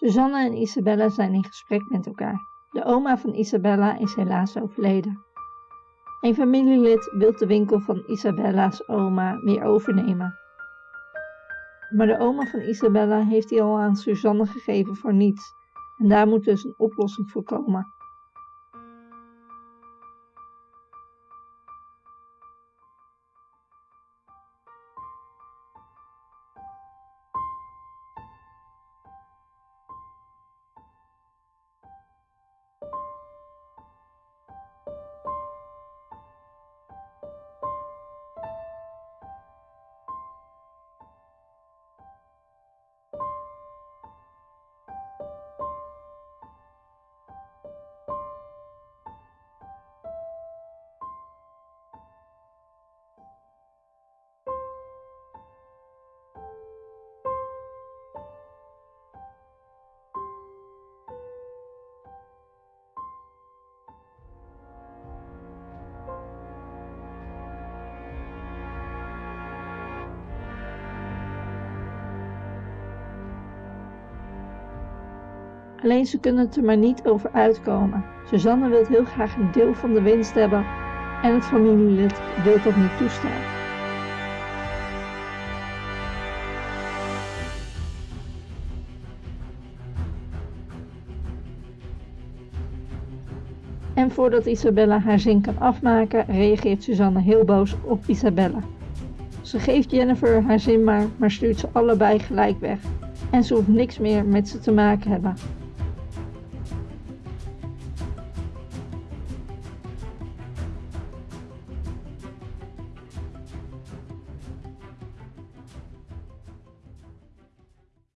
Suzanne en Isabella zijn in gesprek met elkaar. De oma van Isabella is helaas overleden. Een familielid wil de winkel van Isabella's oma weer overnemen. Maar de oma van Isabella heeft die al aan Suzanne gegeven voor niets. En daar moet dus een oplossing voor komen. Alleen ze kunnen het er maar niet over uitkomen. Suzanne wil heel graag een deel van de winst hebben en het familielid wil dat niet toestaan. En voordat Isabella haar zin kan afmaken, reageert Suzanne heel boos op Isabella. Ze geeft Jennifer haar zin maar, maar stuurt ze allebei gelijk weg. En ze hoeft niks meer met ze te maken hebben.